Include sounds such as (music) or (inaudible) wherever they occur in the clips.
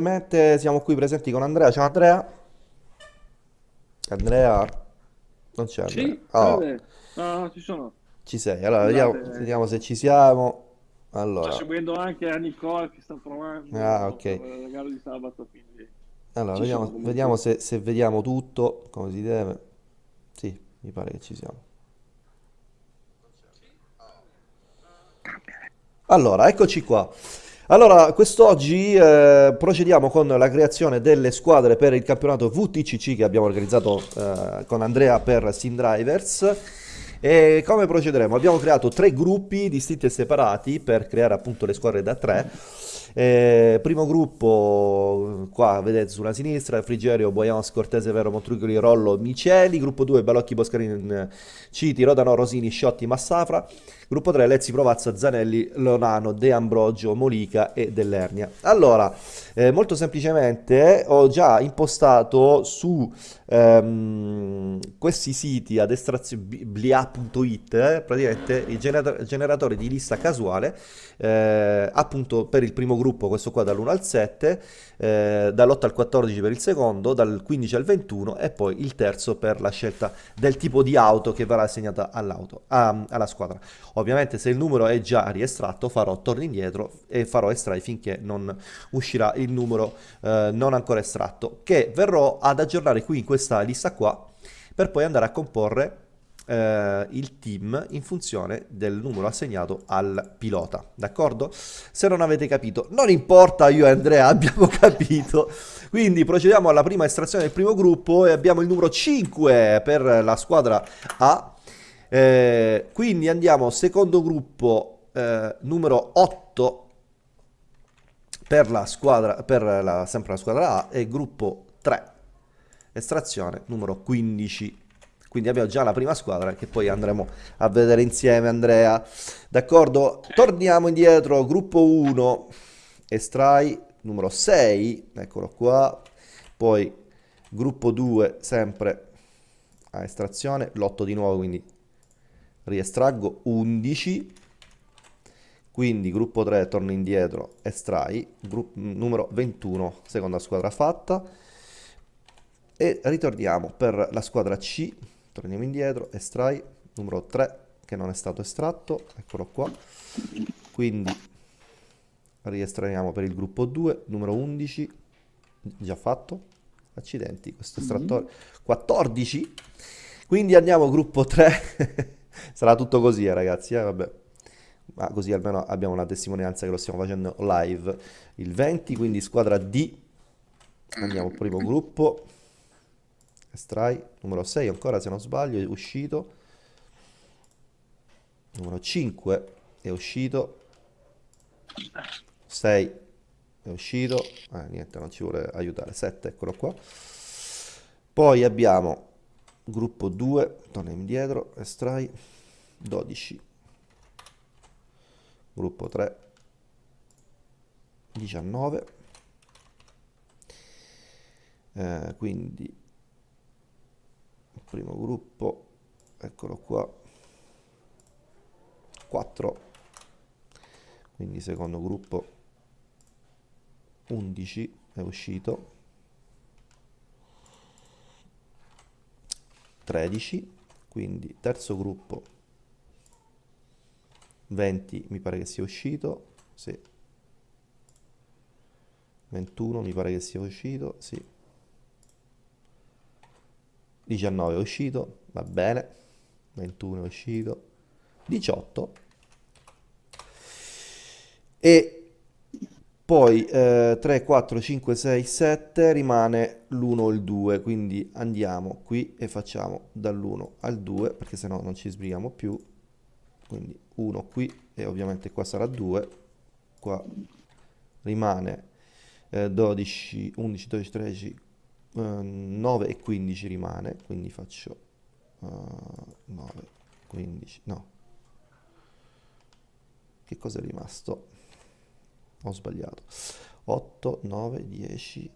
Mentre siamo qui presenti con Andrea. Ciao Andrea. Andrea, non c'è Andrea. Sì, Oh. No, no, ci sono. ci sei. Allora, vediamo, vediamo se ci siamo. sto Allora, seguendo anche a Nicole che sta ah, provando ok. per la gara di sabato, quindi Allora, ci vediamo, vediamo se, se vediamo tutto come si deve. Sì, mi pare che ci siamo. Allora, eccoci qua. Allora, quest'oggi eh, procediamo con la creazione delle squadre per il campionato VTCC che abbiamo organizzato eh, con Andrea per Sim Drivers. E come procederemo? Abbiamo creato tre gruppi distinti e separati per creare appunto le squadre da tre. Eh, primo gruppo, qua vedete sulla sinistra, Frigerio, Boyans, Cortese, Vero, Montrugoli, Rollo, Miceli. Gruppo 2, Balocchi, Boscarin, Citi, Rodano, Rosini, Sciotti, Massafra. Gruppo 3, Lezzi, Provazza, Zanelli, Lonano, De Ambrogio, Molica e Dell'Ernia. Allora, eh, molto semplicemente ho già impostato su ehm, questi siti ad estrazione blia.it eh, praticamente i genera- generatori di lista casuale eh, appunto per il primo gruppo questo qua dall'1 al 7 eh, dall'8 al 14 per il secondo dal 15 al 21 e poi il terzo per la scelta del tipo di auto che verrà assegnata all'auto a- alla squadra. Ovviamente se il numero è già riestratto farò torno indietro e farò estrai finché non uscirà il numero eh, non ancora estratto, che verrò ad aggiornare qui in questa lista qua, per poi andare a comporre eh, il team in funzione del numero assegnato al pilota, d'accordo? Se non avete capito, non importa, io e Andrea abbiamo (laughs) capito, quindi procediamo alla prima estrazione del primo gruppo e abbiamo il numero 5 per la squadra A, eh, quindi andiamo secondo gruppo eh, numero 8 per la squadra, per la, sempre la squadra A e gruppo 3, estrazione numero 15. Quindi abbiamo già la prima squadra che poi andremo a vedere insieme, Andrea. D'accordo? Torniamo indietro, gruppo 1, estrai numero 6, eccolo qua. Poi gruppo 2, sempre a estrazione, l'8 di nuovo, quindi riestraggo 11. Quindi gruppo 3 torna indietro, estrai, numero 21, seconda squadra fatta. E ritorniamo per la squadra C, torniamo indietro, estrai, numero 3 che non è stato estratto, eccolo qua. Quindi riestraiamo per il gruppo 2, numero 11, già fatto. Accidenti, questo Mhm. estrattore 14. Quindi andiamo gruppo 3. (laughs) Sarà tutto così, eh, ragazzi, eh, vabbè. Ma così almeno abbiamo una testimonianza che lo stiamo facendo live. Il 20, quindi squadra D. Andiamo primo gruppo. Estrai. Numero 6 ancora se non sbaglio è uscito. Numero 5 è uscito. 6 è uscito. Ah, niente, non ci vuole aiutare. 7, eccolo qua. Poi abbiamo gruppo 2. Torniamo indietro. Estrai. 12. Gruppo 3. 19. Eh, quindi primo gruppo, eccolo qua, 4. Quindi secondo gruppo 11 è uscito, 13. Quindi terzo gruppo 20 mi pare che sia uscito, sì. 21 mi pare che sia uscito, sì. 19 è uscito, va bene. 21 è uscito. 18. E poi eh, 3, 4, 5, 6, 7 rimane l'1 o il 2, quindi andiamo qui e facciamo dall'1 al 2 perché sennò non ci sbrighiamo più. Quindi 1 qui e ovviamente qua sarà 2. Qua rimane eh, 12, 11, 12, 13, eh, 9 e 15 rimane, quindi faccio eh, 9, 15, no, che cosa è rimasto? Ho sbagliato. 8, 9, 10,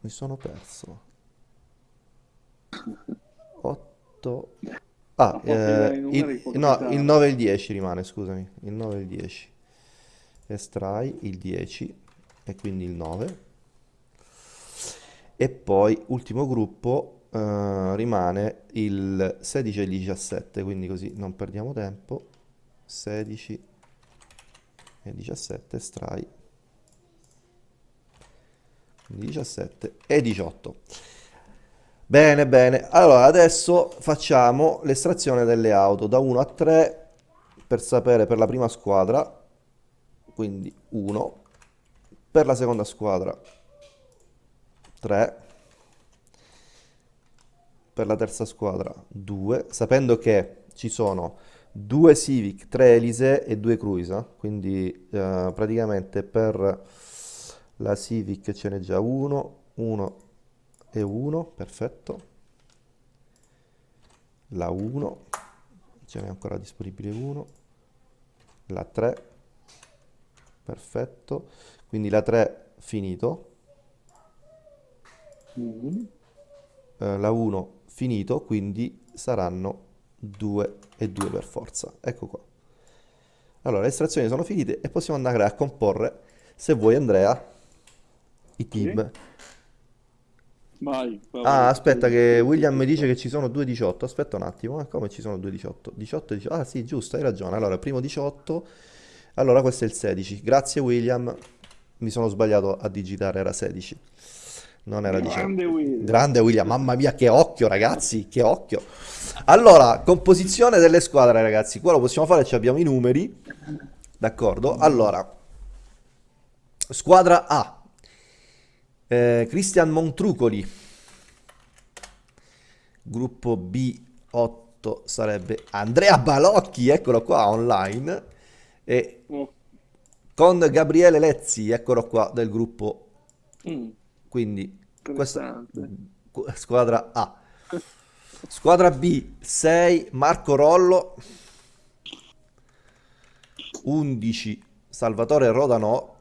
mi sono perso. 8, A ah, eh, il, no, il qualcosa... 9 e il 10 rimane, scusami, il 9 e il 10. Estrai il 10 e quindi il 9. E poi ultimo gruppo eh, rimane il 16 e il 17, quindi così non perdiamo tempo. 16 e 17 estrai 17 e 18. Bene, bene. Allora, adesso facciamo l'estrazione delle auto da 1 a 3 per sapere per la prima squadra, quindi 1, per la seconda squadra 3, per la terza squadra 2, sapendo che ci sono due Civic, 3 Elise e 2 Cruise, eh? quindi eh, praticamente per la Civic ce n'è già uno, uno e uno, perfetto. La 1, ce n'è ancora disponibile uno. La 3, perfetto. Quindi la 3 finito. Eh, la 1 finito, quindi saranno 2 e 2 per forza. Ecco qua. Allora, le estrazioni sono finite e possiamo andare a comporre, se vuoi Andrea, i team. Vai. vai, Ah, aspetta che William mi dice che ci sono due 18. Aspetta un attimo, eh, come ci sono due 18? 18 e 18. Ah, sì, giusto, hai ragione. Allora, primo 18. Allora, questo è il 16. Grazie William. Mi sono sbagliato a digitare, era 16. Non era 18. Grande Will. Grande William, mamma mia, che occhio, ragazzi, che occhio. Allora, composizione delle squadre, ragazzi. Qua lo possiamo fare, ci abbiamo i numeri. D'accordo? Allora, squadra A. Eh, Cristian Montrucoli. Gruppo B8 sarebbe Andrea Balocchi, eccolo qua, online. E Oh, con Gabriele Lezzi, eccolo qua, del gruppo. mm, Quindi, questa squadra A. Squadra B, 6 Marco Rollo, 11 Salvatore Rodanò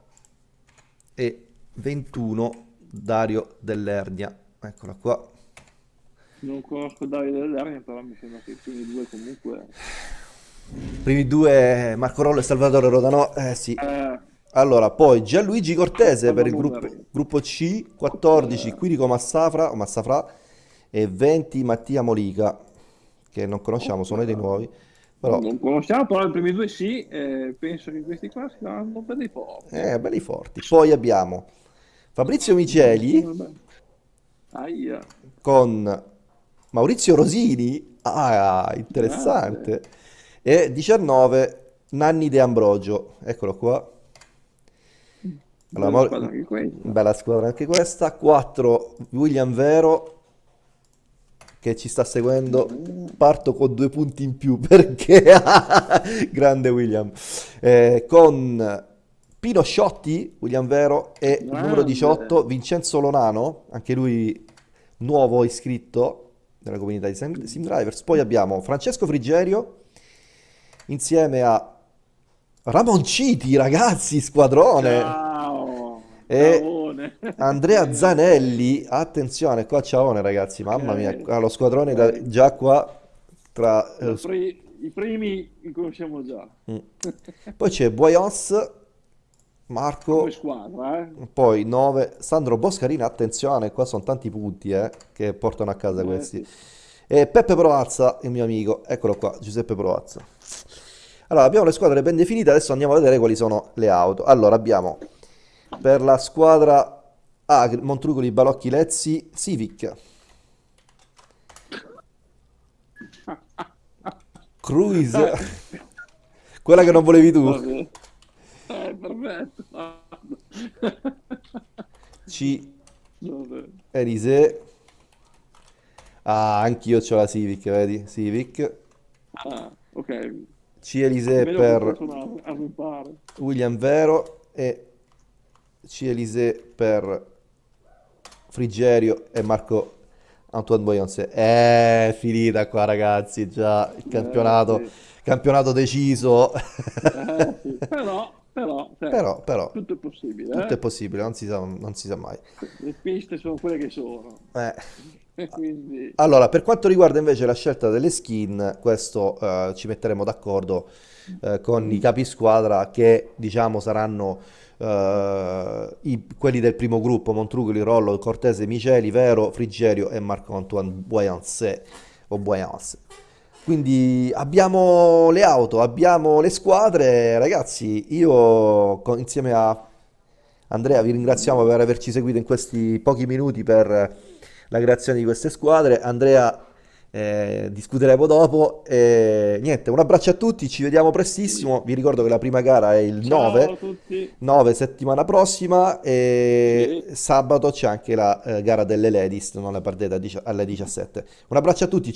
e 21 Dario Dell'Ernia. Eccola qua. Non conosco Davide dell'Ernia, però mi sembra che i primi due comunque... Primi due Marco Rollo e Salvatore Rodanò. Eh sì. Eh, Allora, poi Gianluigi Cortese per il gruppo, gruppo C, 14 Quirico Massafra, Massafra e 20 Mattia Molica, che non conosciamo, sono dei nuovi, però non conosciamo, però i primi due sì, eh, penso che questi qua saranno per dei forti. eh, belli forti. Poi abbiamo Fabrizio Miceli. Aia. con Maurizio Rosini, ah, interessante, e 19 Nanni De Ambrogio, eccolo qua. Bella Maur- squadra anche questa. Bella squadra anche questa. 4 William Vero che ci sta seguendo. Parto con due punti in più (laughs) perché (laughs) grande William. Eh, con Pino Sciotti, William Vero e il numero Grande. 18 Vincenzo Lonano, anche lui nuovo iscritto nella comunità di Sim Sim Drivers. Poi abbiamo Francesco Frigerio insieme a Ramonciti, ragazzi, squadrone. Ciao. E. Andrea (laughs) Zanelli, attenzione qua ciaone ragazzi, mamma mia, ah, lo squadrone da- già qua tra... eh, I pri- I primi li conosciamo già. mm. (laughs) Poi c'è Boyons, Marco, squadra, eh. poi 9, Sandro Boscarina, attenzione, qua sono tanti punti eh, che portano a casa Eh, questi. E Peppe Proazza, il mio amico, eccolo qua, Giuseppe Proazza. Allora, abbiamo le squadre ben definite, adesso andiamo a vedere quali sono le auto. Allora, abbiamo per la squadra A, Montrucoli, Balocchi, Lezzi, Civic. Cruise, (laughs) quella che non volevi tu. Eh, perfetto. C. Elise. Ah, anch'io ho la Civic, vedi? Civic. Ah, ok. C, Elise per... William Vero e C. Elise per Frigerio e Marco Antoine Boyonce. È finita qua ragazzi, già il campionato, Eh, campionato deciso. Eh, (laughs) sì. Però, però, cioè, Però, però, tutto è possibile. tutto eh. è possibile, non si sa, non si sa mai. Le piste sono quelle che sono. Eh, (laughs) quindi Allora, per quanto riguarda invece la scelta delle skin, questo eh, ci metteremo d'accordo eh, con i capi squadra che diciamo saranno eh, i- quelli del primo gruppo, Montrugoli, Rollo, Cortese, Miceli, Vero, Frigerio e Marc-Antoine Boyancé o Boyance. Quindi abbiamo le auto, abbiamo le squadre, ragazzi. Io con- insieme a Andrea vi ringraziamo per averci seguito in questi pochi minuti per la creazione di queste squadre. Andrea, eh, discuteremo dopo. E niente, un abbraccio a tutti, ci vediamo prestissimo. Vi ricordo che la prima gara è il ciao 9, a tutti. 9 settimana prossima e sabato c'è anche la eh, gara delle ladies, non la perdete a dici- alle 17. Un abbraccio a tutti.